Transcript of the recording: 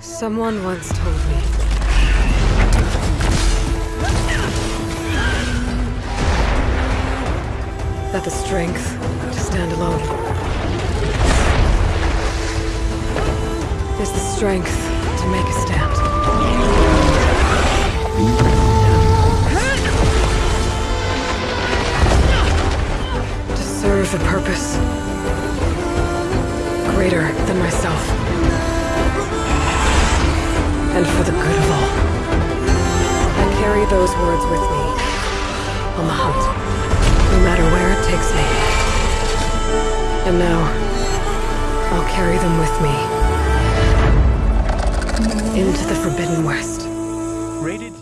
Someone once told me. That the strength to stand alone is the strength to make a stand. To serve a purpose greater than myself. And for the good of all. I carry those words with me on the hunt, no matter where it takes me. And now, I'll carry them with me into the Forbidden West. Rated